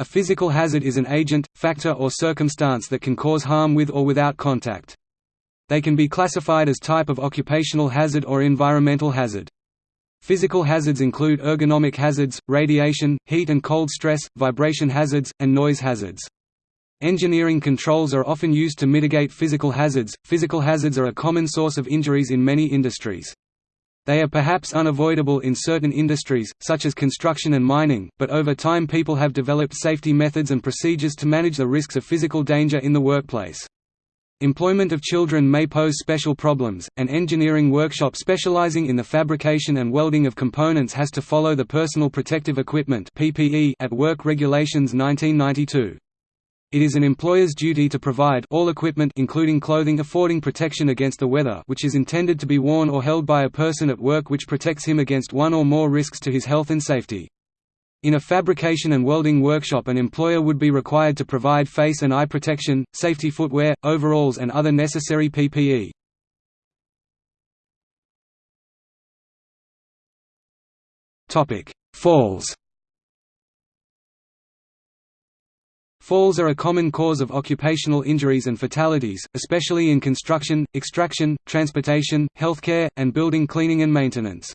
A physical hazard is an agent, factor or circumstance that can cause harm with or without contact. They can be classified as type of occupational hazard or environmental hazard. Physical hazards include ergonomic hazards, radiation, heat and cold stress, vibration hazards, and noise hazards. Engineering controls are often used to mitigate physical hazards. Physical hazards are a common source of injuries in many industries. They are perhaps unavoidable in certain industries, such as construction and mining, but over time people have developed safety methods and procedures to manage the risks of physical danger in the workplace. Employment of children may pose special problems. An engineering workshop specializing in the fabrication and welding of components has to follow the Personal Protective Equipment (PPE) at Work Regulations 1992. It is an employer's duty to provide all equipment including clothing affording protection against the weather which is intended to be worn or held by a person at work which protects him against one or more risks to his health and safety. In a fabrication and welding workshop an employer would be required to provide face and eye protection, safety footwear, overalls and other necessary PPE. Falls Falls are a common cause of occupational injuries and fatalities, especially in construction, extraction, transportation, healthcare, and building cleaning and maintenance.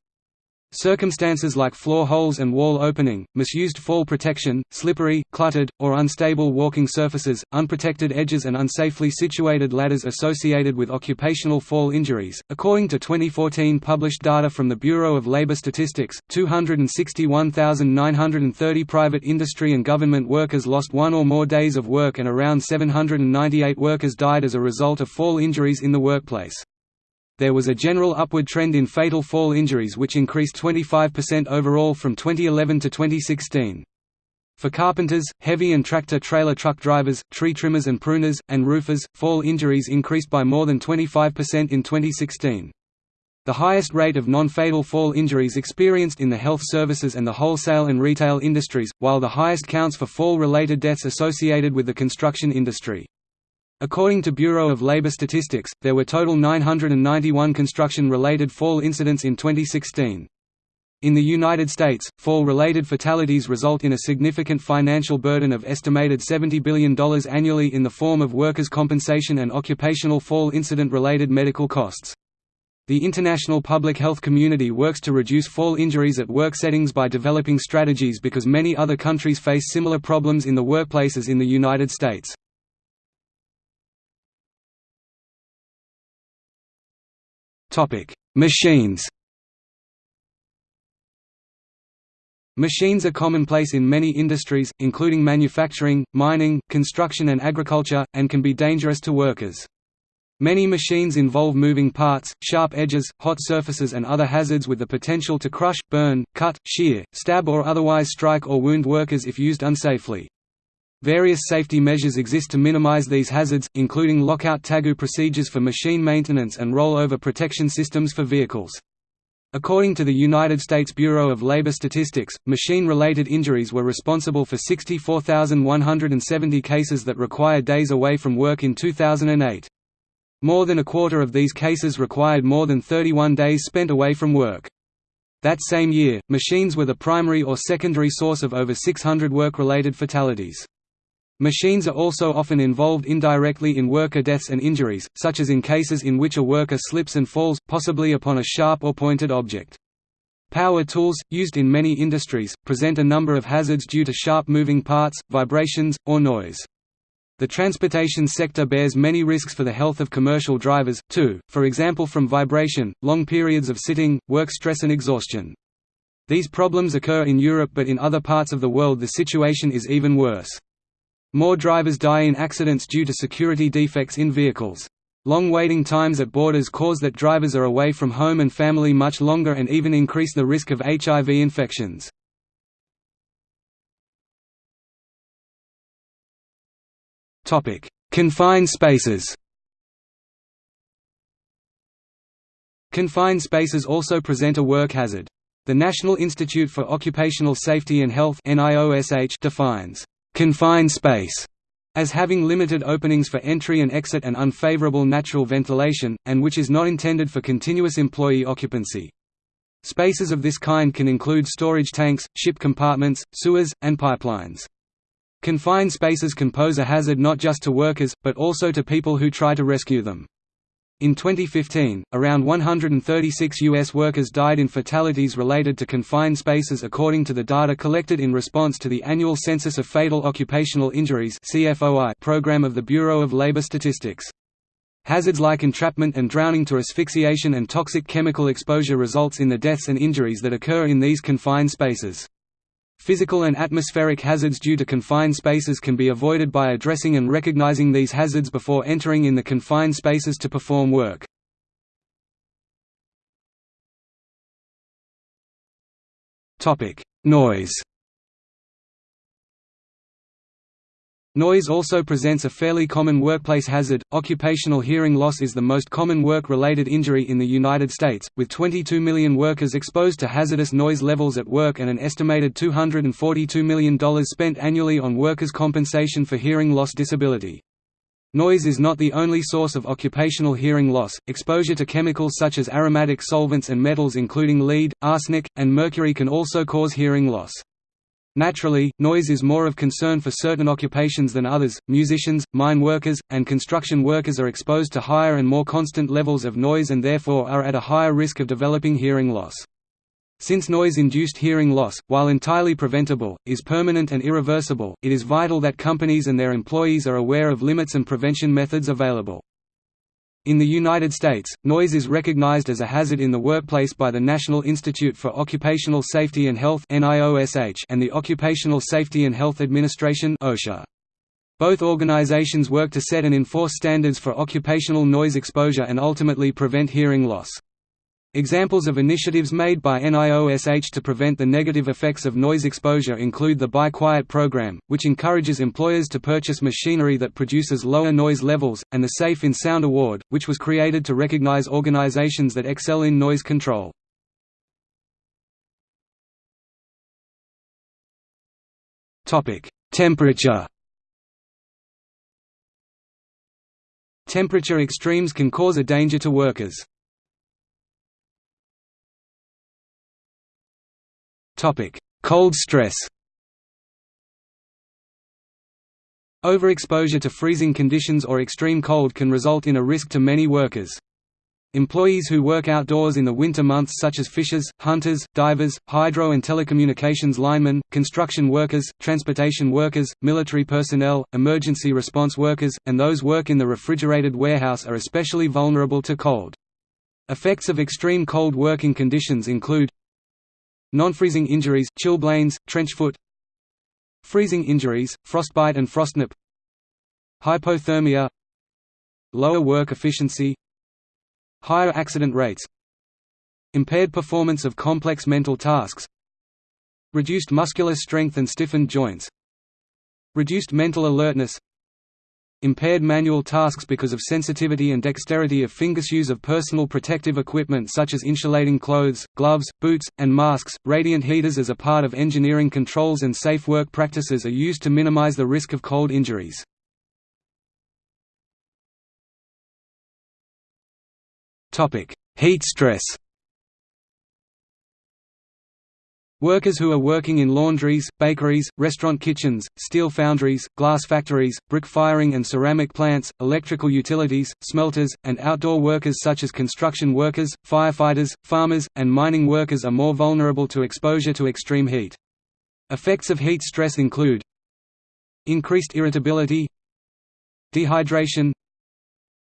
Circumstances like floor holes and wall opening, misused fall protection, slippery, cluttered, or unstable walking surfaces, unprotected edges and unsafely situated ladders associated with occupational fall injuries. According to 2014 published data from the Bureau of Labor Statistics, 261,930 private industry and government workers lost one or more days of work and around 798 workers died as a result of fall injuries in the workplace. There was a general upward trend in fatal fall injuries which increased 25% overall from 2011 to 2016. For carpenters, heavy and tractor-trailer truck drivers, tree trimmers and pruners, and roofers, fall injuries increased by more than 25% in 2016. The highest rate of non-fatal fall injuries experienced in the health services and the wholesale and retail industries, while the highest counts for fall-related deaths associated with the construction industry. According to Bureau of Labor Statistics, there were total 991 construction-related fall incidents in 2016. In the United States, fall-related fatalities result in a significant financial burden of estimated $70 billion annually in the form of workers' compensation and occupational fall incident-related medical costs. The international public health community works to reduce fall injuries at work settings by developing strategies because many other countries face similar problems in the workplace as in the United States. Machines Machines are commonplace in many industries, including manufacturing, mining, construction and agriculture, and can be dangerous to workers. Many machines involve moving parts, sharp edges, hot surfaces and other hazards with the potential to crush, burn, cut, shear, stab or otherwise strike or wound workers if used unsafely. Various safety measures exist to minimize these hazards, including lockout tagout procedures for machine maintenance and rollover protection systems for vehicles. According to the United States Bureau of Labor Statistics, machine-related injuries were responsible for 64,170 cases that required days away from work in 2008. More than a quarter of these cases required more than 31 days spent away from work. That same year, machines were the primary or secondary source of over 600 work-related fatalities. Machines are also often involved indirectly in worker deaths and injuries, such as in cases in which a worker slips and falls, possibly upon a sharp or pointed object. Power tools, used in many industries, present a number of hazards due to sharp moving parts, vibrations, or noise. The transportation sector bears many risks for the health of commercial drivers, too, for example from vibration, long periods of sitting, work stress and exhaustion. These problems occur in Europe but in other parts of the world the situation is even worse. More drivers die in accidents due to security defects in vehicles. Long waiting times at borders cause that drivers are away from home and family much longer and even increase the risk of HIV infections. Confined spaces Confined spaces also present a work hazard. The National Institute for Occupational Safety and Health defines confined space as having limited openings for entry and exit and unfavorable natural ventilation, and which is not intended for continuous employee occupancy. Spaces of this kind can include storage tanks, ship compartments, sewers, and pipelines. Confined spaces can pose a hazard not just to workers, but also to people who try to rescue them. In 2015, around 136 U.S. workers died in fatalities related to confined spaces according to the data collected in response to the annual Census of Fatal Occupational Injuries program of the Bureau of Labor Statistics. Hazards like entrapment and drowning to asphyxiation and toxic chemical exposure results in the deaths and injuries that occur in these confined spaces. Physical and atmospheric hazards due to confined spaces can be avoided by addressing and recognizing these hazards before entering in the confined spaces to perform work. Noise Noise also presents a fairly common workplace hazard. Occupational hearing loss is the most common work related injury in the United States, with 22 million workers exposed to hazardous noise levels at work and an estimated $242 million spent annually on workers' compensation for hearing loss disability. Noise is not the only source of occupational hearing loss. Exposure to chemicals such as aromatic solvents and metals including lead, arsenic, and mercury can also cause hearing loss. Naturally, noise is more of concern for certain occupations than others. Musicians, mine workers, and construction workers are exposed to higher and more constant levels of noise and therefore are at a higher risk of developing hearing loss. Since noise-induced hearing loss, while entirely preventable, is permanent and irreversible, it is vital that companies and their employees are aware of limits and prevention methods available. In the United States, noise is recognized as a hazard in the workplace by the National Institute for Occupational Safety and Health and the Occupational Safety and Health Administration Both organizations work to set and enforce standards for occupational noise exposure and ultimately prevent hearing loss. Examples of initiatives made by NIOSH to prevent the negative effects of noise exposure include the Buy Quiet program, which encourages employers to purchase machinery that produces lower noise levels, and the Safe in Sound Award, which was created to recognize organizations that excel in noise control. Temperature Temperature extremes can cause a danger to workers. Cold stress Overexposure to freezing conditions or extreme cold can result in a risk to many workers. Employees who work outdoors in the winter months such as fishers, hunters, divers, hydro and telecommunications linemen, construction workers, transportation workers, military personnel, emergency response workers, and those work in the refrigerated warehouse are especially vulnerable to cold. Effects of extreme cold working conditions include Non-freezing injuries, chilblains, trench foot Freezing injuries, frostbite and frostnip Hypothermia Lower work efficiency Higher accident rates Impaired performance of complex mental tasks Reduced muscular strength and stiffened joints Reduced mental alertness impaired manual tasks because of sensitivity and dexterity of fingers use of personal protective equipment such as insulating clothes, gloves, boots, and masks. Radiant heaters as a part of engineering controls and safe work practices are used to minimize the risk of cold injuries. Topic: Heat stress. Workers who are working in laundries, bakeries, restaurant kitchens, steel foundries, glass factories, brick firing and ceramic plants, electrical utilities, smelters, and outdoor workers such as construction workers, firefighters, farmers, and mining workers are more vulnerable to exposure to extreme heat. Effects of heat stress include increased irritability dehydration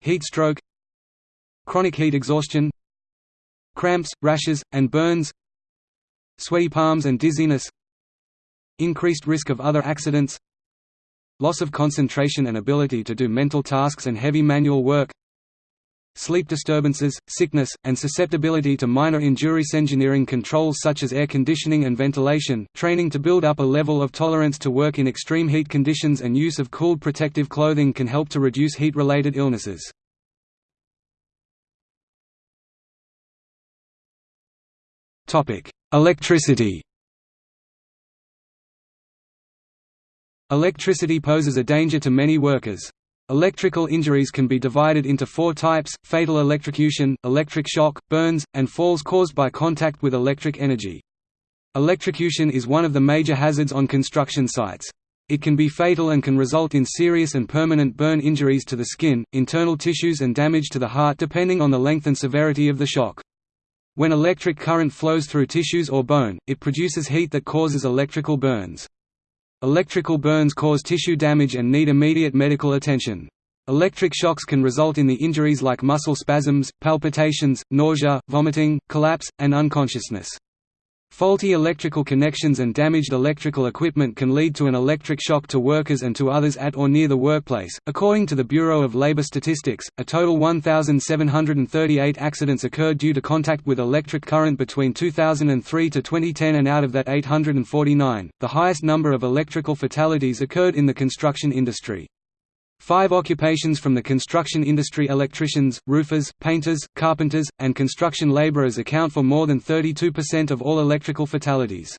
heat stroke chronic heat exhaustion cramps, rashes, and burns sweaty palms and dizziness increased risk of other accidents loss of concentration and ability to do mental tasks and heavy manual work sleep disturbances, sickness, and susceptibility to minor injuries engineering controls such as air conditioning and ventilation, training to build up a level of tolerance to work in extreme heat conditions and use of cooled protective clothing can help to reduce heat-related illnesses. Electricity Electricity poses a danger to many workers. Electrical injuries can be divided into four types, fatal electrocution, electric shock, burns, and falls caused by contact with electric energy. Electrocution is one of the major hazards on construction sites. It can be fatal and can result in serious and permanent burn injuries to the skin, internal tissues and damage to the heart depending on the length and severity of the shock. When electric current flows through tissues or bone, it produces heat that causes electrical burns. Electrical burns cause tissue damage and need immediate medical attention. Electric shocks can result in the injuries like muscle spasms, palpitations, nausea, vomiting, collapse, and unconsciousness. Faulty electrical connections and damaged electrical equipment can lead to an electric shock to workers and to others at or near the workplace. According to the Bureau of Labor Statistics, a total 1,738 accidents occurred due to contact with electric current between 2003 to 2010, and out of that 849, the highest number of electrical fatalities occurred in the construction industry. Five occupations from the construction industry electricians, roofers, painters, carpenters, and construction laborers account for more than 32% of all electrical fatalities.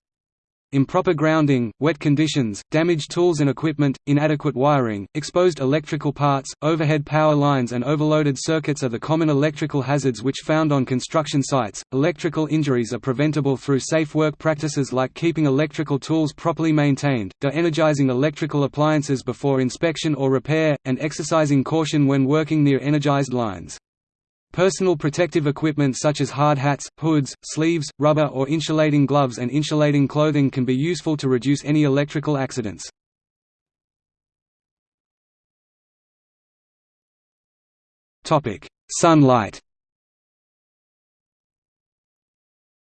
Improper grounding, wet conditions, damaged tools and equipment, inadequate wiring, exposed electrical parts, overhead power lines, and overloaded circuits are the common electrical hazards which found on construction sites. Electrical injuries are preventable through safe work practices like keeping electrical tools properly maintained, de-energizing electrical appliances before inspection or repair, and exercising caution when working near energized lines. Personal protective equipment such as hard hats, hoods, sleeves, rubber or insulating gloves and insulating clothing can be useful to reduce any electrical accidents. Sunlight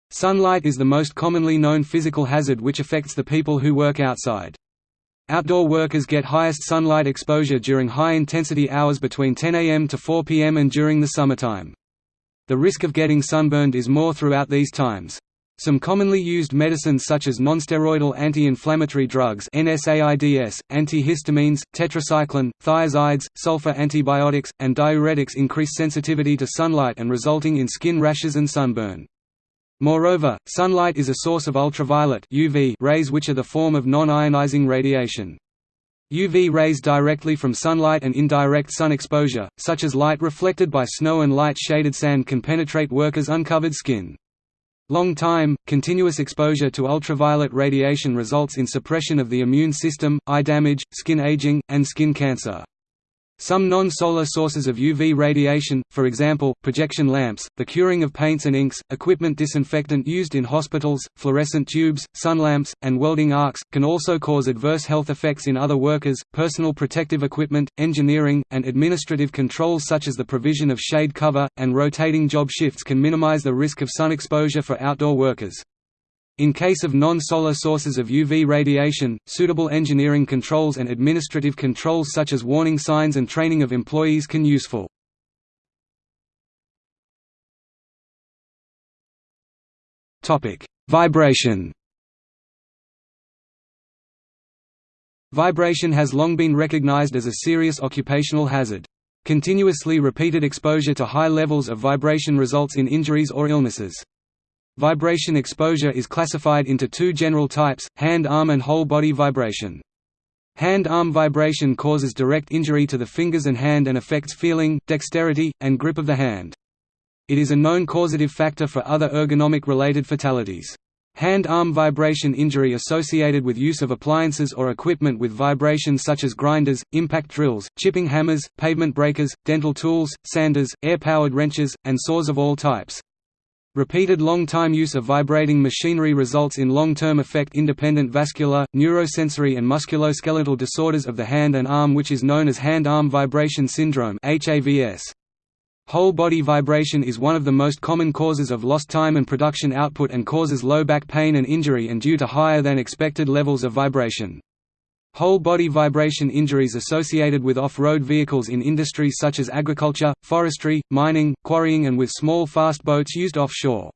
Sunlight is the most commonly known physical hazard which affects the people who work outside. Outdoor workers get highest sunlight exposure during high-intensity hours between 10 am to 4 pm and during the summertime. The risk of getting sunburned is more throughout these times. Some commonly used medicines such as nonsteroidal anti-inflammatory drugs NSAIDs, antihistamines, tetracycline, thiazides, sulfa antibiotics, and diuretics increase sensitivity to sunlight and resulting in skin rashes and sunburn. Moreover, sunlight is a source of ultraviolet UV rays which are the form of non-ionizing radiation. UV rays directly from sunlight and indirect sun exposure, such as light reflected by snow and light-shaded sand can penetrate workers' uncovered skin. Long-time, continuous exposure to ultraviolet radiation results in suppression of the immune system, eye damage, skin aging, and skin cancer. Some non-solar sources of UV radiation, for example, projection lamps, the curing of paints and inks, equipment disinfectant used in hospitals, fluorescent tubes, sun lamps, and welding arcs, can also cause adverse health effects in other workers. Personal protective equipment, engineering, and administrative controls such as the provision of shade cover, and rotating job shifts can minimize the risk of sun exposure for outdoor workers. In case of non-solar sources of UV radiation, suitable engineering controls and administrative controls such as warning signs and training of employees can be useful. Vibration Vibration has long been recognized as a serious occupational hazard. Continuously repeated exposure to high levels of vibration results in injuries or illnesses. Vibration exposure is classified into two general types, hand-arm and whole-body vibration. Hand-arm vibration causes direct injury to the fingers and hand and affects feeling, dexterity, and grip of the hand. It is a known causative factor for other ergonomic-related fatalities. Hand-arm vibration injury associated with use of appliances or equipment with vibration such as grinders, impact drills, chipping hammers, pavement breakers, dental tools, sanders, air-powered wrenches, and saws of all types. Repeated long-time use of vibrating machinery results in long-term effect-independent vascular, neurosensory and musculoskeletal disorders of the hand and arm which is known as hand-arm vibration syndrome Whole body vibration is one of the most common causes of lost time and production output and causes low back pain and injury and due to higher than expected levels of vibration. Whole body vibration injuries associated with off-road vehicles in industries such as agriculture, forestry, mining, quarrying and with small fast boats used offshore.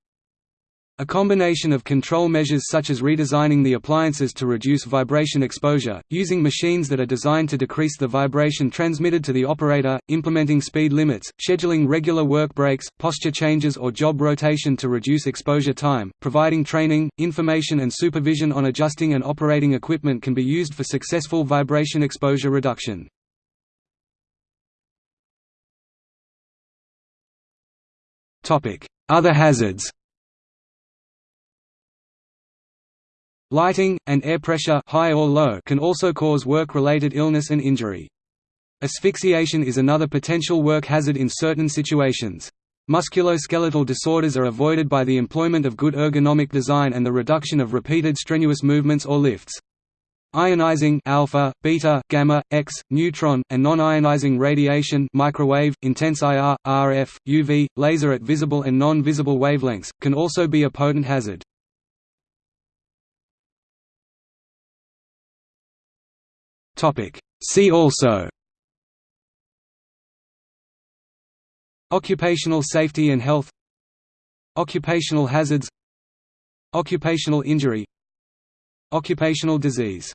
A combination of control measures such as redesigning the appliances to reduce vibration exposure, using machines that are designed to decrease the vibration transmitted to the operator, implementing speed limits, scheduling regular work breaks, posture changes or job rotation to reduce exposure time, providing training, information and supervision on adjusting and operating equipment can be used for successful vibration exposure reduction. Other hazards Lighting, and air pressure high or low can also cause work-related illness and injury. Asphyxiation is another potential work hazard in certain situations. Musculoskeletal disorders are avoided by the employment of good ergonomic design and the reduction of repeated strenuous movements or lifts. Ionizing alpha, beta, gamma, X, neutron, and non-ionizing radiation microwave, intense IR, RF, UV, laser at visible and non-visible wavelengths, can also be a potent hazard. See also Occupational safety and health Occupational hazards Occupational injury Occupational disease